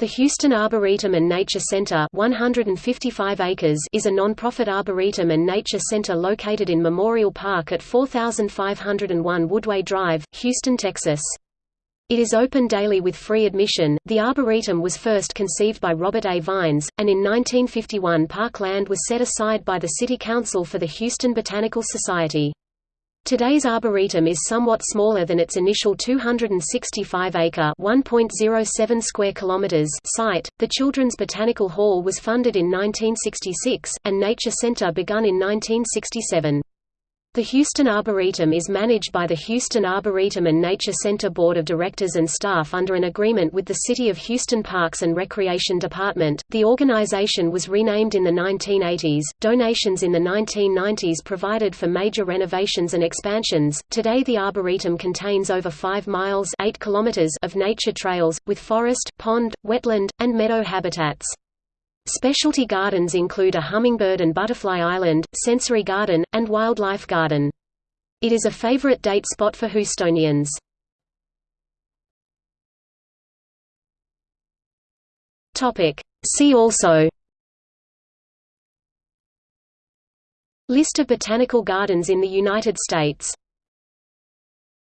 The Houston Arboretum and Nature Center 155 acres is a nonprofit arboretum and nature center located in Memorial Park at 4501 Woodway Drive, Houston, Texas. It is open daily with free admission. The Arboretum was first conceived by Robert A. Vines, and in 1951 park land was set aside by the City Council for the Houston Botanical Society. Today's arboretum is somewhat smaller than its initial 265-acre (1.07 square kilometers) site. The Children's Botanical Hall was funded in 1966, and Nature Center begun in 1967. The Houston Arboretum is managed by the Houston Arboretum and Nature Center Board of Directors and staff under an agreement with the City of Houston Parks and Recreation Department. The organization was renamed in the 1980s. Donations in the 1990s provided for major renovations and expansions. Today, the Arboretum contains over 5 miles 8 kilometers of nature trails, with forest, pond, wetland, and meadow habitats. Specialty gardens include a hummingbird and butterfly island, sensory garden, and wildlife garden. It is a favorite date spot for Houstonians. See also List of botanical gardens in the United States